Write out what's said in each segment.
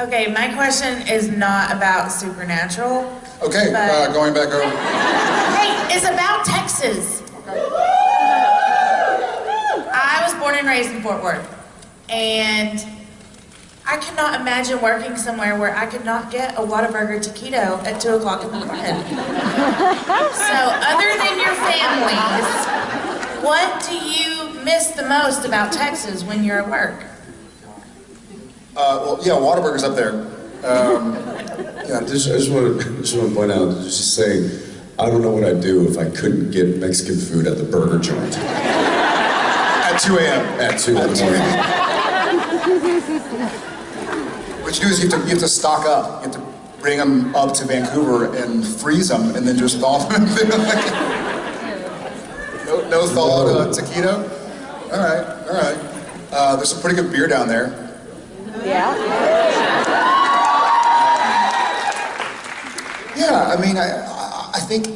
Okay, my question is not about supernatural. Okay, uh, going back over. Hey, it's about Texas. I was born and raised in Fort Worth, and I cannot imagine working somewhere where I could not get a Whataburger taquito at 2 o'clock in the morning. So, other than your families, what do you miss the most about Texas when you're at work? Uh, well, yeah, Whataburger's up there. Um, Yeah, just, I just want to just want to point out, just saying, I don't know what I'd do if I couldn't get Mexican food at the burger joint at 2 a.m. at two in the morning. What you do is you have to, you have to stock up. You have to bring them up to Vancouver and freeze them and then just thaw them. no, no thawed uh, taquito? All right, all right. Uh, there's some pretty good beer down there. Yeah, Yeah, I mean, I, I, think,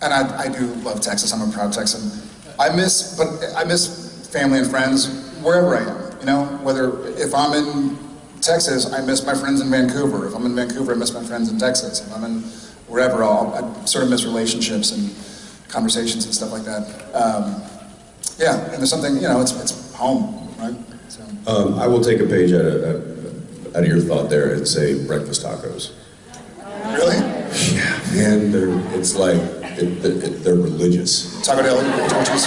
and I, I do love Texas. I'm a proud Texan. I miss, but I miss family and friends wherever I am. You know, whether if I'm in Texas, I miss my friends in Vancouver. If I'm in Vancouver, I miss my friends in Texas. If I'm in wherever, I'll, I sort of miss relationships and conversations and stuff like that. Um, yeah, and there's something, you know, it's it's home, right? So, Um, I will take a page out of, out of your thought there and say breakfast tacos. really? Yeah, man, they're, it's like, it, it, they're religious. Taco Deli, Torchy's.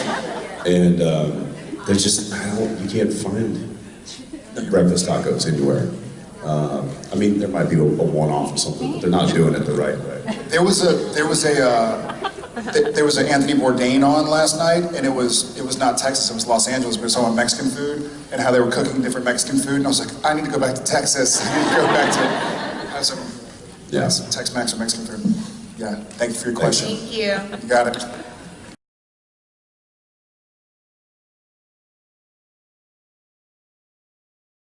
And um, they're just, I don't, you can't find breakfast tacos anywhere. Um, I mean, there might be a, a one-off or something, but they're not doing it the right way. There was a there was a uh, th- there was an Anthony Bourdain on last night, and it was it was not Texas, it was Los Angeles. We were talking about Mexican food and how they were cooking different Mexican food, and I was like, I need to go back to Texas. I need to go back to have some Yeah. some Tex-Mex or Mexican food. Yeah, thank you for your question. Thank you. You got it.